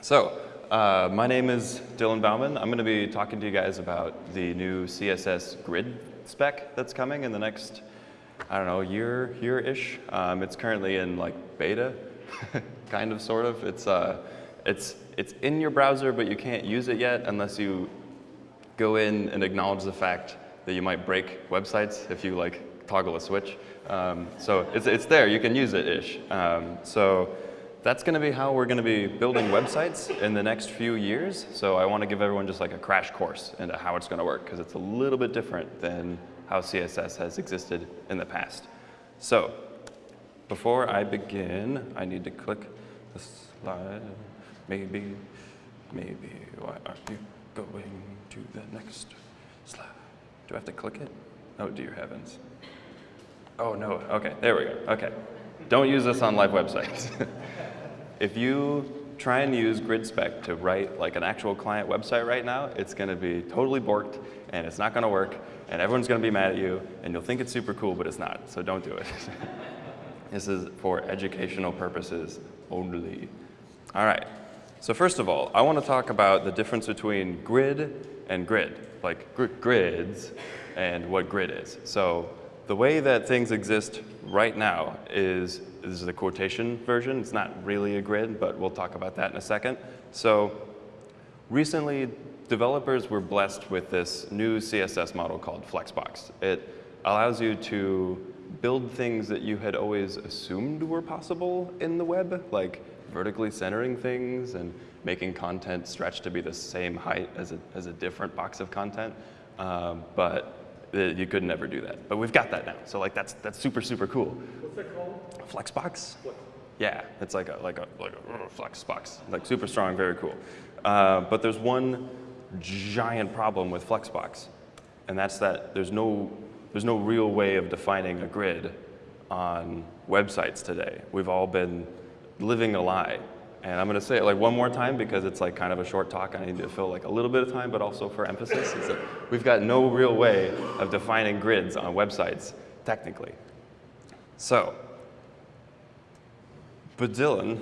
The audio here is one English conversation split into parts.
So, uh, my name is Dylan Bauman. I'm going to be talking to you guys about the new CSS grid spec that's coming in the next, I don't know, year, year-ish. Um, it's currently in like beta, kind of, sort of. It's, uh, it's, it's in your browser, but you can't use it yet unless you go in and acknowledge the fact that you might break websites if you like toggle a switch. Um, so it's, it's there, you can use it-ish. Um, so that's going to be how we're going to be building websites in the next few years. So I want to give everyone just like a crash course into how it's going to work because it's a little bit different than how CSS has existed in the past. So before I begin, I need to click the slide. Maybe, maybe, why aren't you going to the next slide? Do I have to click it? Oh, dear heavens. Oh, no. OK, there we go. OK. Don't use this on live websites. if you try and use GridSpec to write like an actual client website right now, it's going to be totally borked, and it's not going to work, and everyone's going to be mad at you, and you'll think it's super cool, but it's not, so don't do it. this is for educational purposes only. All right. So first of all, I want to talk about the difference between grid and grid, like gr grids and what grid is. So the way that things exist right now is, this is the quotation version. It's not really a grid, but we'll talk about that in a second. So recently, developers were blessed with this new CSS model called Flexbox. It allows you to build things that you had always assumed were possible in the web, like vertically centering things and making content stretch to be the same height as a, as a different box of content. Um, but you could never do that. But we've got that now. So like that's that's super super cool. What's called? Flexbox. What? Yeah, it's like a like a like a Flexbox, like super strong, very cool. Uh, but there's one giant problem with Flexbox, and that's that there's no there's no real way of defining a grid on websites today. We've all been living a lie and I'm going to say it like one more time because it's like kind of a short talk. I need to fill like a little bit of time, but also for emphasis. Is that we've got no real way of defining grids on websites, technically. So, but Dylan,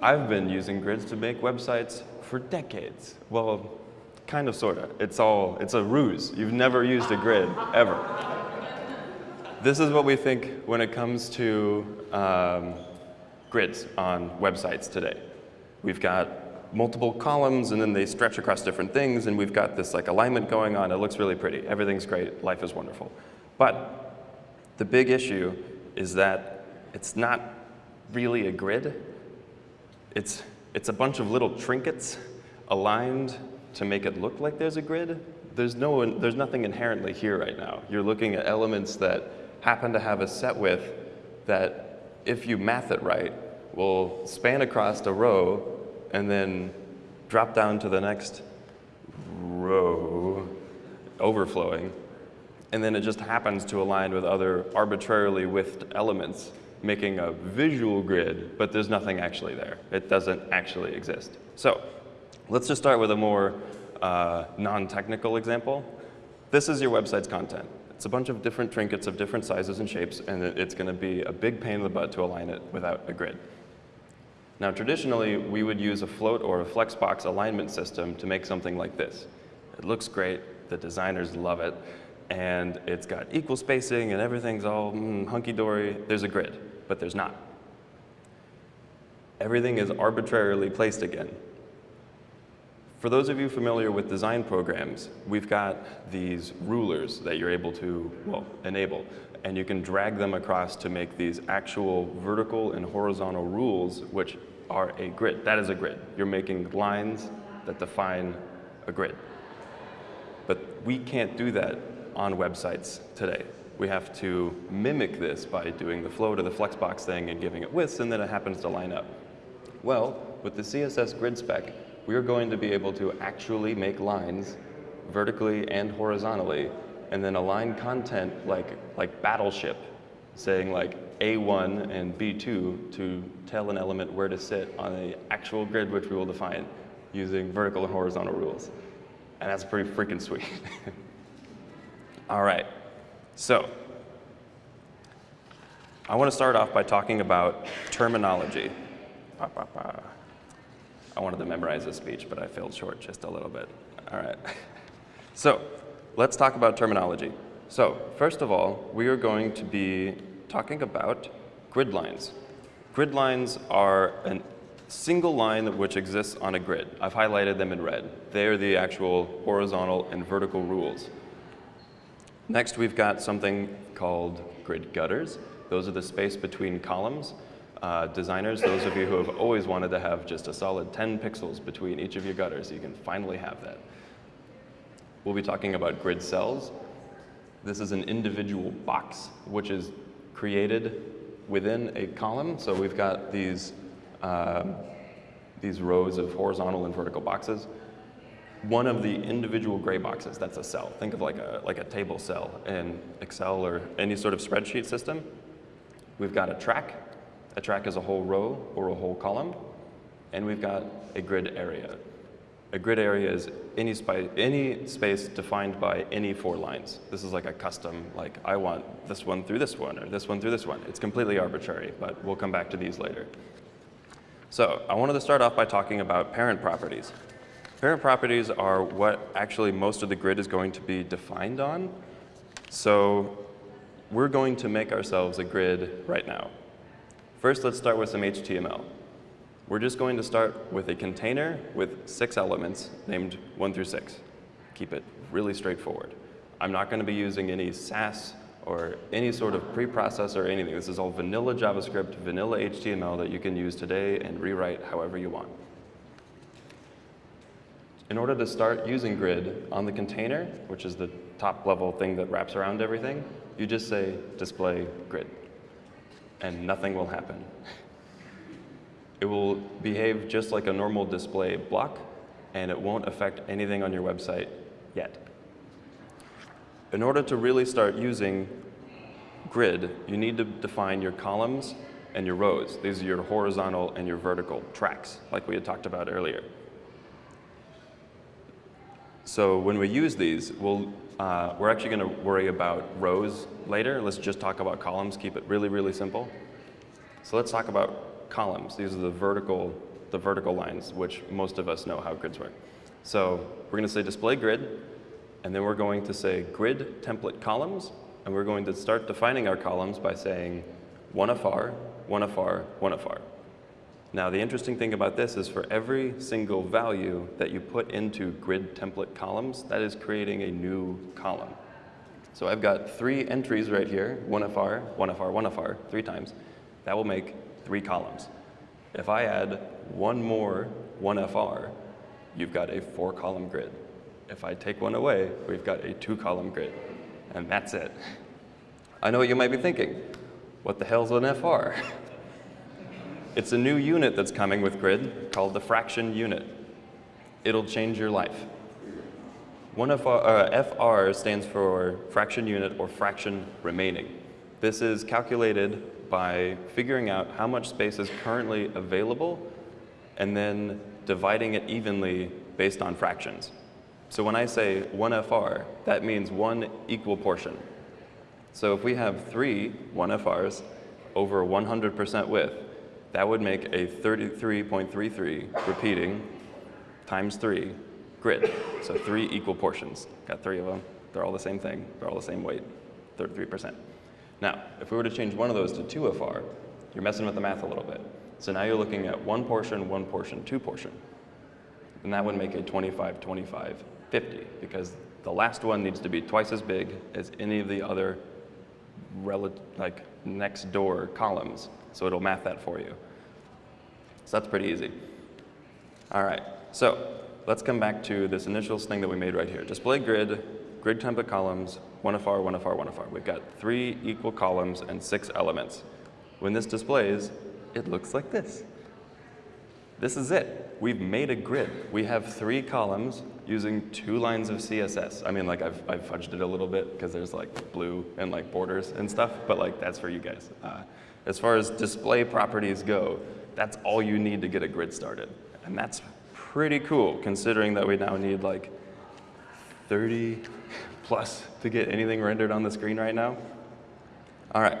I've been using grids to make websites for decades. Well, kind of, sort of. It's all, it's a ruse. You've never used a grid, ever. This is what we think when it comes to um, grids on websites today. We've got multiple columns, and then they stretch across different things, and we've got this like alignment going on. It looks really pretty. Everything's great. Life is wonderful. But the big issue is that it's not really a grid. It's, it's a bunch of little trinkets aligned to make it look like there's a grid. There's, no, there's nothing inherently here right now. You're looking at elements that happen to have a set width that if you math it right, will span across a row and then drop down to the next row, overflowing. And then it just happens to align with other arbitrarily widthed elements, making a visual grid, but there's nothing actually there. It doesn't actually exist. So let's just start with a more uh, non-technical example. This is your website's content. It's a bunch of different trinkets of different sizes and shapes, and it's going to be a big pain in the butt to align it without a grid. Now, traditionally, we would use a float or a flexbox alignment system to make something like this. It looks great, the designers love it, and it's got equal spacing and everything's all mm, hunky-dory. There's a grid, but there's not. Everything is arbitrarily placed again. For those of you familiar with design programs, we've got these rulers that you're able to, well, enable. And you can drag them across to make these actual vertical and horizontal rules, which are a grid. That is a grid. You're making lines that define a grid. But we can't do that on websites today. We have to mimic this by doing the flow to the flexbox thing and giving it widths, and then it happens to line up. Well, with the CSS grid spec, we're going to be able to actually make lines vertically and horizontally and then align content like, like battleship, saying like A1 and B2 to tell an element where to sit on the actual grid which we will define using vertical and horizontal rules. And that's pretty freaking sweet. All right, so I want to start off by talking about terminology. I wanted to memorize this speech, but I failed short just a little bit. All right. So let's talk about terminology. So first of all, we are going to be talking about grid lines. Grid lines are a single line which exists on a grid. I've highlighted them in red. They are the actual horizontal and vertical rules. Next, we've got something called grid gutters. Those are the space between columns. Uh, designers, those of you who have always wanted to have just a solid 10 pixels between each of your gutters, you can finally have that. We'll be talking about grid cells. This is an individual box which is created within a column. So we've got these, um, these rows of horizontal and vertical boxes. One of the individual gray boxes, that's a cell. Think of like a, like a table cell in Excel or any sort of spreadsheet system. We've got a track. A track is a whole row or a whole column. And we've got a grid area. A grid area is any, any space defined by any four lines. This is like a custom, like I want this one through this one or this one through this one. It's completely arbitrary, but we'll come back to these later. So I wanted to start off by talking about parent properties. Parent properties are what actually most of the grid is going to be defined on. So we're going to make ourselves a grid right now. First, let's start with some HTML. We're just going to start with a container with six elements named one through six. Keep it really straightforward. I'm not going to be using any Sass or any sort of preprocessor or anything. This is all vanilla JavaScript, vanilla HTML that you can use today and rewrite however you want. In order to start using grid on the container, which is the top level thing that wraps around everything, you just say display grid, and nothing will happen. It will behave just like a normal display block, and it won't affect anything on your website yet. In order to really start using grid, you need to define your columns and your rows. These are your horizontal and your vertical tracks, like we had talked about earlier. So when we use these, we'll, uh, we're actually going to worry about rows later. Let's just talk about columns, keep it really, really simple. So let's talk about columns. These are the vertical, the vertical lines, which most of us know how grids work. So we're going to say display grid, and then we're going to say grid template columns, and we're going to start defining our columns by saying one fr, one fr, one fr. Now the interesting thing about this is for every single value that you put into grid template columns, that is creating a new column. So I've got three entries right here, one fr, one fr, one fr, three times. That will make three columns. If I add one more 1FR, you've got a four column grid. If I take one away, we've got a two column grid. And that's it. I know what you might be thinking. What the hell's an FR? it's a new unit that's coming with grid called the fraction unit. It'll change your life. One FR, uh, FR stands for fraction unit or fraction remaining. This is calculated by figuring out how much space is currently available and then dividing it evenly based on fractions. So when I say 1FR, that means one equal portion. So if we have three 1FRs over 100% width, that would make a 33.33 repeating times three grid. So three equal portions. Got three of them. They're all the same thing. They're all the same weight, 33%. Now, if we were to change one of those to 2FR, you're messing with the math a little bit. So now you're looking at one portion, one portion, two portion. And that would make a 25, 25, 50, because the last one needs to be twice as big as any of the other like next door columns. So it'll math that for you. So that's pretty easy. All right, so let's come back to this initial thing that we made right here. Display grid, grid template columns, one of FR, one FR, one FR. We've got three equal columns and six elements. When this displays, it looks like this. This is it. We've made a grid. We have three columns using two lines of CSS. I mean, like I've, I've fudged it a little bit because there's like blue and like borders and stuff, but like that's for you guys. Uh, as far as display properties go, that's all you need to get a grid started. And that's pretty cool considering that we now need like 30 plus to get anything rendered on the screen right now? All right.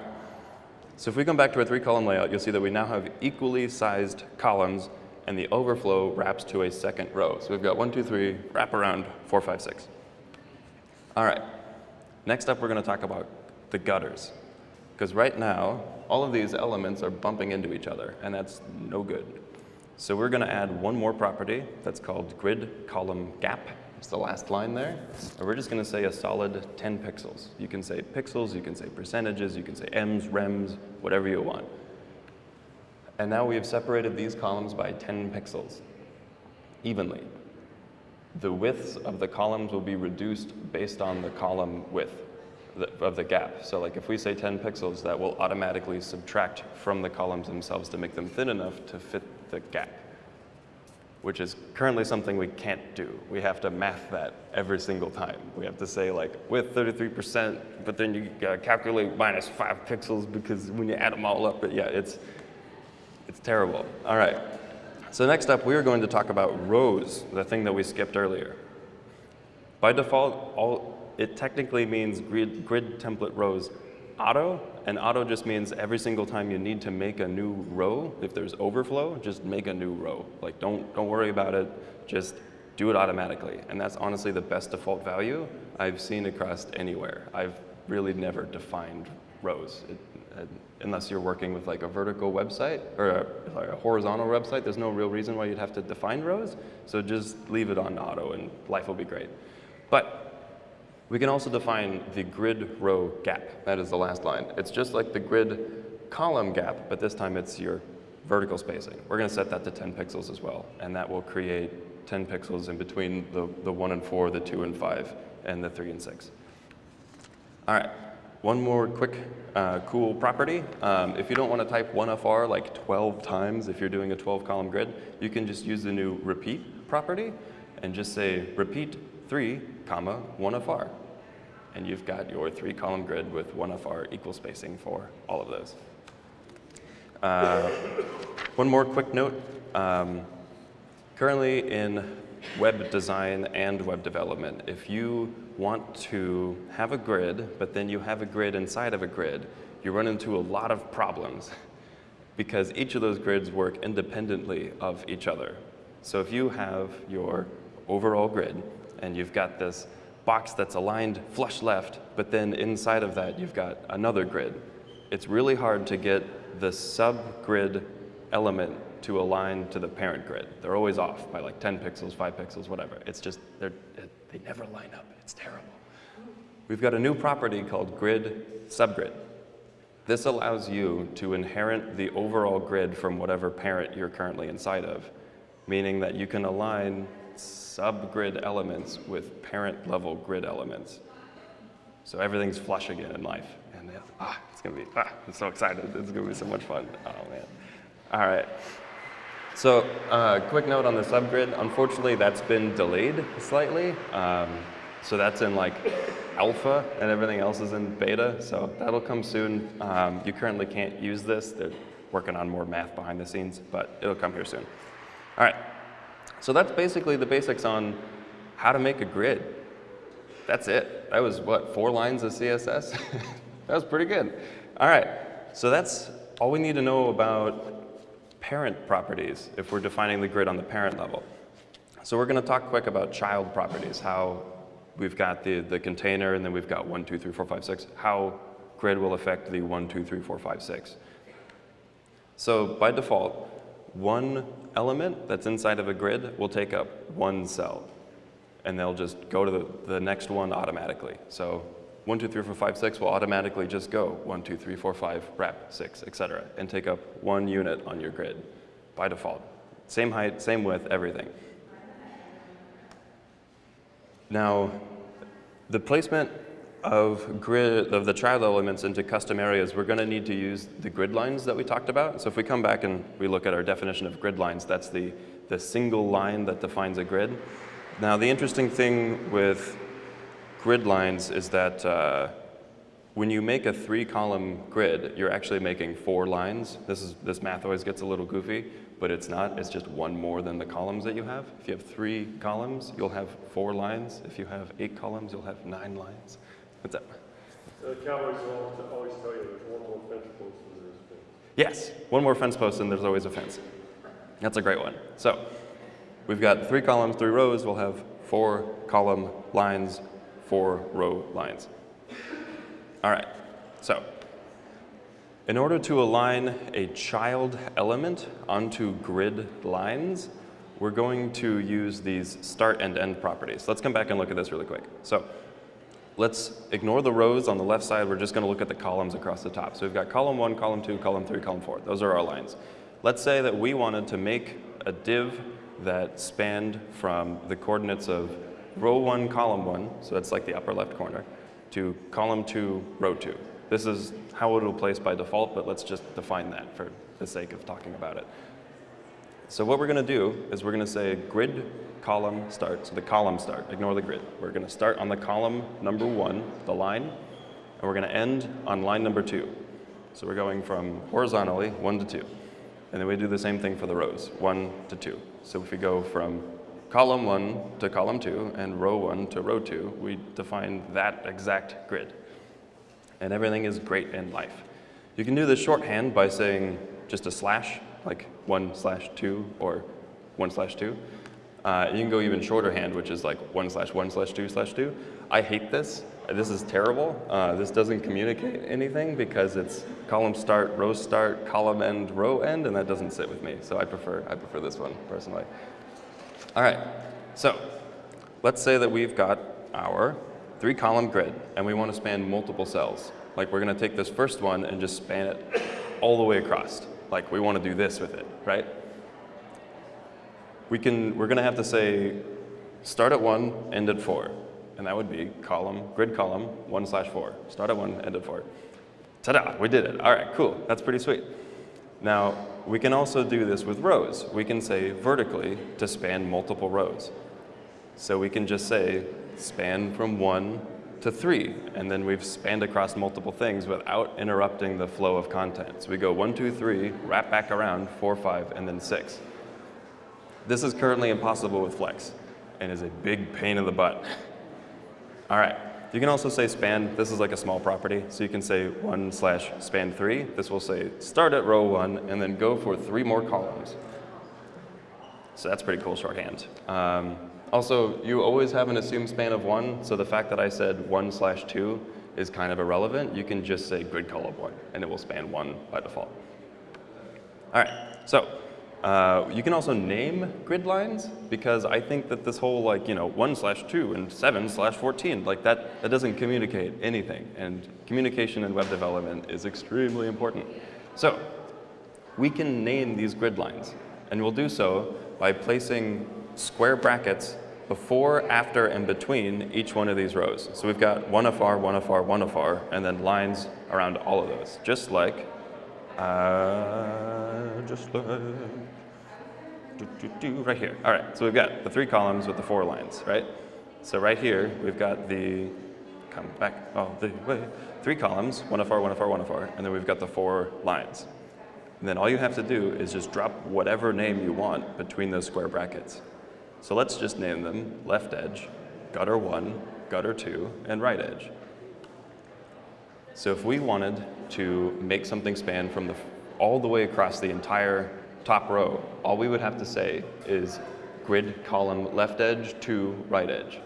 So if we come back to our three column layout, you'll see that we now have equally sized columns and the overflow wraps to a second row. So we've got one, two, three, wrap around, four, five, six. All right, next up we're gonna talk about the gutters. Because right now, all of these elements are bumping into each other, and that's no good. So we're gonna add one more property that's called grid column gap. It's the last line there. And we're just gonna say a solid 10 pixels. You can say pixels, you can say percentages, you can say ems, rems, whatever you want. And now we have separated these columns by 10 pixels, evenly. The widths of the columns will be reduced based on the column width of the gap. So like if we say 10 pixels, that will automatically subtract from the columns themselves to make them thin enough to fit the gap, which is currently something we can't do. We have to math that every single time. We have to say like with 33%, but then you calculate minus five pixels because when you add them all up, but yeah, it's, it's terrible. All right. So next up, we are going to talk about rows, the thing that we skipped earlier. By default, all, it technically means grid, grid template rows auto, and auto just means every single time you need to make a new row, if there's overflow, just make a new row. Like don't, don't worry about it, just do it automatically. And that's honestly the best default value I've seen across anywhere. I've really never defined rows. It, uh, unless you're working with like a vertical website or a, a, horizontal website, there's no real reason why you'd have to define rows. So just leave it on auto and life will be great. But we can also define the grid row gap. That is the last line. It's just like the grid column gap, but this time it's your vertical spacing. We're going to set that to 10 pixels as well, and that will create 10 pixels in between the, the 1 and 4, the 2 and 5, and the 3 and 6. All right, one more quick uh, cool property. Um, if you don't want to type 1FR like 12 times if you're doing a 12 column grid, you can just use the new repeat property and just say repeat 3, comma, 1FR. And you've got your three column grid with 1FR equal spacing for all of those. Uh, one more quick note. Um, currently in web design and web development, if you want to have a grid, but then you have a grid inside of a grid, you run into a lot of problems because each of those grids work independently of each other. So if you have your overall grid and you've got this box that's aligned flush left, but then inside of that you've got another grid. It's really hard to get the sub-grid element to align to the parent grid. They're always off by like 10 pixels, 5 pixels, whatever. It's just, they're, they never line up. It's terrible. We've got a new property called grid subgrid. This allows you to inherit the overall grid from whatever parent you're currently inside of, meaning that you can align subgrid elements with parent level grid elements. So everything's flush again in life. And ah, it's gonna be, ah, I'm so excited. It's gonna be so much fun. Oh man. All right. So uh, quick note on the subgrid. Unfortunately, that's been delayed slightly. Um, so that's in like alpha and everything else is in beta. So that'll come soon. Um, you currently can't use this. They're working on more math behind the scenes, but it'll come here soon. All right. So that's basically the basics on how to make a grid. That's it. That was what, four lines of CSS? that was pretty good. All right, so that's all we need to know about parent properties if we're defining the grid on the parent level. So we're gonna talk quick about child properties, how we've got the, the container and then we've got one, two, three, four, five, six, how grid will affect the one, two, three, four, five, six. So by default, one element that's inside of a grid will take up one cell. And they'll just go to the, the next one automatically. So one, two, three, four, five, six will automatically just go one, two, three, four, five, wrap, six, et cetera, and take up one unit on your grid by default. Same height, same width, everything. Now, the placement of grid of the child elements into custom areas, we're going to need to use the grid lines that we talked about. So if we come back and we look at our definition of grid lines, that's the, the single line that defines a grid. Now the interesting thing with grid lines is that uh, when you make a three column grid, you're actually making four lines. This, is, this math always gets a little goofy, but it's not. It's just one more than the columns that you have. If you have three columns, you'll have four lines. If you have eight columns, you'll have nine lines. What's up? The Cowboys always tell you there's one more fence post than there is fence. Yes, one more fence post and there's always a fence. That's a great one. So we've got three columns, three rows. We'll have four column lines, four row lines. All right, so in order to align a child element onto grid lines, we're going to use these start and end properties. Let's come back and look at this really quick. So let's ignore the rows on the left side. We're just going to look at the columns across the top. So we've got column one, column two, column three, column four. Those are our lines. Let's say that we wanted to make a div that spanned from the coordinates of row one, column one, so that's like the upper left corner, to column two, row two. This is how it will place by default, but let's just define that for the sake of talking about it. So what we're going to do is we're going to say grid column start, so the column start, ignore the grid. We're going to start on the column number one, the line, and we're going to end on line number two. So we're going from horizontally, one to two. And then we do the same thing for the rows, one to two. So if we go from column one to column two and row one to row two, we define that exact grid. And everything is great in life. You can do this shorthand by saying just a slash like 1 slash 2 or 1 slash 2. Uh, you can go even shorter hand, which is like 1 slash 1 slash 2 slash 2. I hate this. This is terrible. Uh, this doesn't communicate anything because it's column start, row start, column end, row end, and that doesn't sit with me. So I prefer, I prefer this one personally. All right, so let's say that we've got our three column grid and we want to span multiple cells. Like we're going to take this first one and just span it all the way across like we want to do this with it, right? We can, we're going to have to say start at one, end at four. And that would be column, grid column, one slash four. Start at one, end at four. Ta-da, we did it. All right, cool, that's pretty sweet. Now, we can also do this with rows. We can say vertically to span multiple rows. So we can just say span from one to three, and then we've spanned across multiple things without interrupting the flow of content. So we go one, two, three, wrap back around, four, five, and then six. This is currently impossible with Flex and is a big pain in the butt. All right, you can also say span. This is like a small property, so you can say one slash span three. This will say start at row one and then go for three more columns. So that's pretty cool shorthand. Um, also, you always have an assumed span of one, so the fact that I said one slash two is kind of irrelevant. You can just say grid column one, and it will span one by default. All right, so uh, you can also name grid lines because I think that this whole like, you know, one slash two and seven slash 14, like that, that doesn't communicate anything. And communication in web development is extremely important. So we can name these grid lines and we'll do so by placing square brackets before, after, and between each one of these rows. So we've got one FR, one FR, one FR, and then lines around all of those, just like, uh, just like, do, do, do, right here. All right, so we've got the three columns with the four lines, right? So right here, we've got the, come back all the way, three columns, one FR, one FR, one FR, and then we've got the four lines. And then all you have to do is just drop whatever name you want between those square brackets. So let's just name them left edge, gutter one, gutter two, and right edge. So if we wanted to make something span from the, all the way across the entire top row, all we would have to say is grid column left edge to right edge.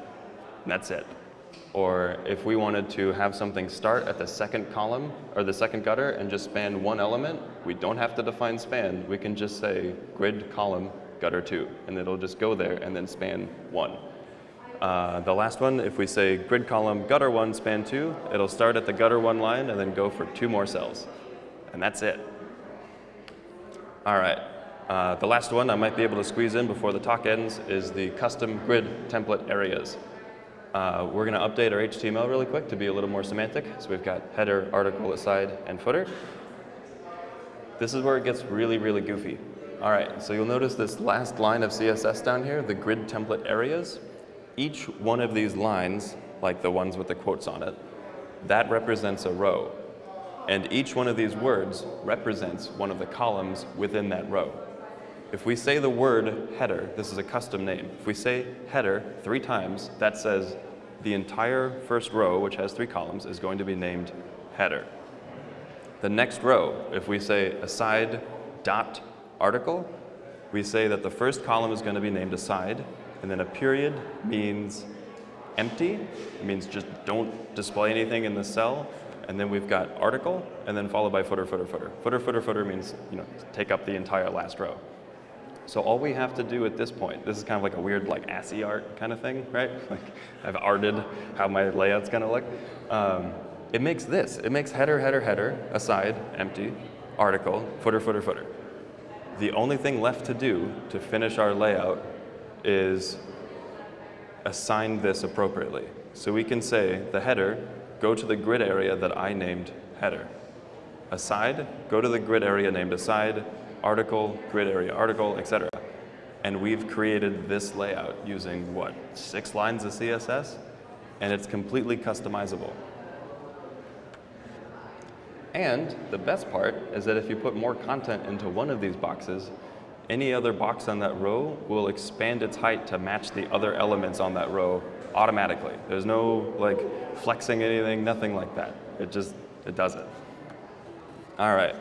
And that's it. Or if we wanted to have something start at the second column or the second gutter and just span one element, we don't have to define span. We can just say grid column gutter two, and it'll just go there and then span one. Uh, the last one, if we say grid column gutter one span two, it'll start at the gutter one line and then go for two more cells. And that's it. All right. Uh, the last one I might be able to squeeze in before the talk ends is the custom grid template areas. Uh, we're going to update our HTML really quick to be a little more semantic. So we've got header, article, aside, and footer. This is where it gets really, really goofy. All right, so you'll notice this last line of CSS down here, the grid template areas. Each one of these lines, like the ones with the quotes on it, that represents a row. And each one of these words represents one of the columns within that row. If we say the word header, this is a custom name. If we say header three times, that says the entire first row, which has three columns, is going to be named header. The next row, if we say aside dot article, we say that the first column is going to be named aside, and then a period means empty. It means just don't display anything in the cell. And then we've got article, and then followed by footer, footer, footer. Footer, footer, footer means you know take up the entire last row. So all we have to do at this point, this is kind of like a weird like ASCII art kind of thing, right? Like I've arted how my layout's gonna look. Um, it makes this. It makes header, header, header, aside, empty, article, footer, footer, footer. The only thing left to do to finish our layout is assign this appropriately. So we can say the header, go to the grid area that I named header. Aside, go to the grid area named aside, article, grid area article, etc. And we've created this layout using what, six lines of CSS? And it's completely customizable. And the best part is that if you put more content into one of these boxes, any other box on that row will expand its height to match the other elements on that row automatically. There's no like flexing anything, nothing like that. It just, it does it. All right,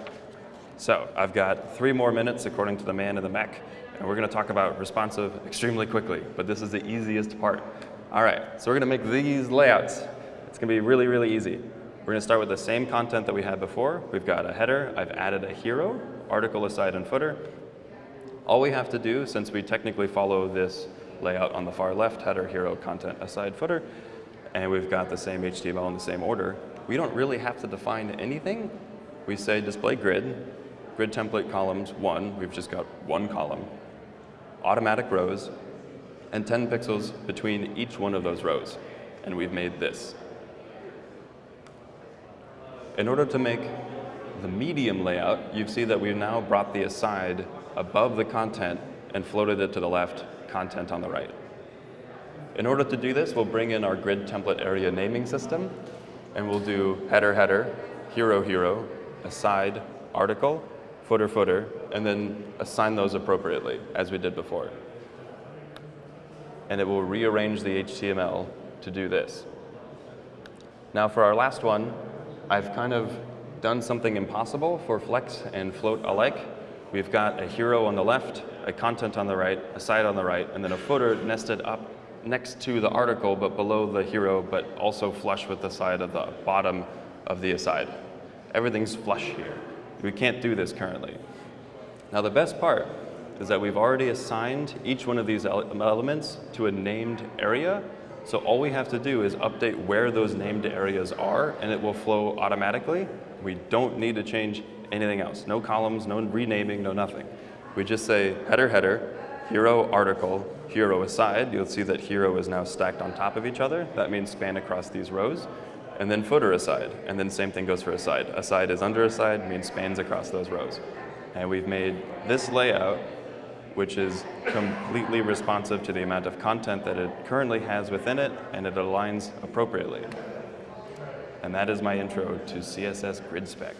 so I've got three more minutes according to the man in the mech, and we're gonna talk about responsive extremely quickly, but this is the easiest part. All right, so we're gonna make these layouts. It's gonna be really, really easy. We're gonna start with the same content that we had before. We've got a header, I've added a hero, article aside and footer. All we have to do, since we technically follow this layout on the far left, header, hero, content, aside, footer, and we've got the same HTML in the same order, we don't really have to define anything. We say display grid, grid template columns one, we've just got one column, automatic rows, and 10 pixels between each one of those rows. And we've made this. In order to make the medium layout, you see that we've now brought the aside above the content and floated it to the left, content on the right. In order to do this, we'll bring in our grid template area naming system, and we'll do header, header, hero, hero, aside, article, footer, footer, and then assign those appropriately, as we did before. And it will rearrange the HTML to do this. Now for our last one, I've kind of done something impossible for Flex and Float alike. We've got a hero on the left, a content on the right, a side on the right, and then a footer nested up next to the article, but below the hero, but also flush with the side of the bottom of the aside. Everything's flush here. We can't do this currently. Now the best part is that we've already assigned each one of these elements to a named area so all we have to do is update where those named areas are and it will flow automatically. We don't need to change anything else. No columns, no renaming, no nothing. We just say header, header, hero, article, hero aside. You'll see that hero is now stacked on top of each other. That means span across these rows. And then footer aside. And then same thing goes for aside. Aside is under aside, means spans across those rows. And we've made this layout which is completely responsive to the amount of content that it currently has within it, and it aligns appropriately. And that is my intro to CSS Grid Spec.